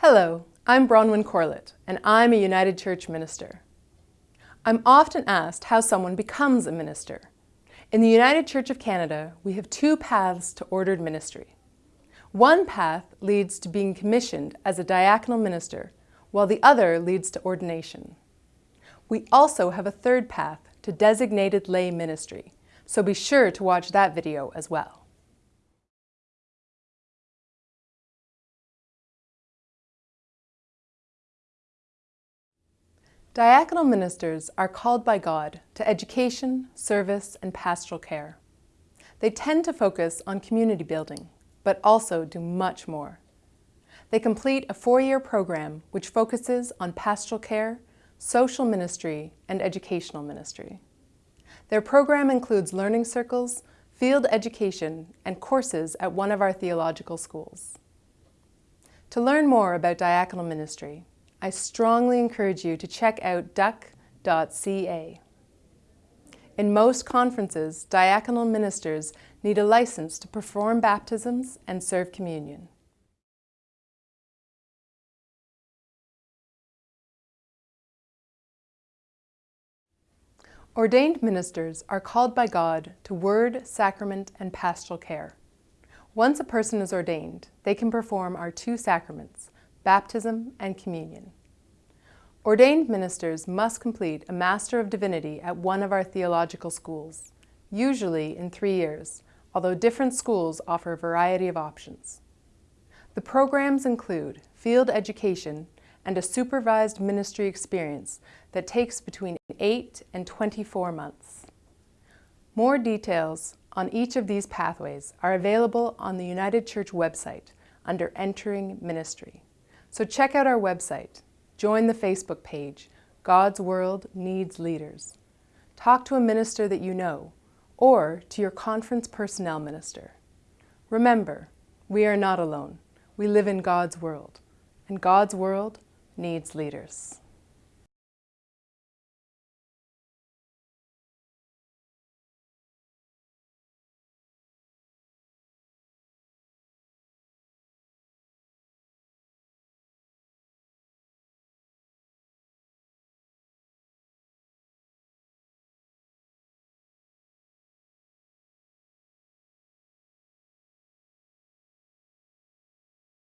Hello, I'm Bronwyn Corlett, and I'm a United Church minister. I'm often asked how someone becomes a minister. In the United Church of Canada, we have two paths to ordered ministry. One path leads to being commissioned as a diaconal minister, while the other leads to ordination. We also have a third path to designated lay ministry, so be sure to watch that video as well. Diaconal ministers are called by God to education, service, and pastoral care. They tend to focus on community building, but also do much more. They complete a four-year program which focuses on pastoral care, social ministry, and educational ministry. Their program includes learning circles, field education, and courses at one of our theological schools. To learn more about diaconal ministry, I strongly encourage you to check out ducc.ca. In most conferences, diaconal ministers need a license to perform baptisms and serve communion. Ordained ministers are called by God to word, sacrament, and pastoral care. Once a person is ordained, they can perform our two sacraments, baptism, and communion. Ordained ministers must complete a Master of Divinity at one of our theological schools, usually in three years, although different schools offer a variety of options. The programs include field education and a supervised ministry experience that takes between 8 and 24 months. More details on each of these pathways are available on the United Church website under Entering Ministry. So check out our website, join the Facebook page, God's World Needs Leaders. Talk to a minister that you know, or to your conference personnel minister. Remember, we are not alone. We live in God's world, and God's world needs leaders.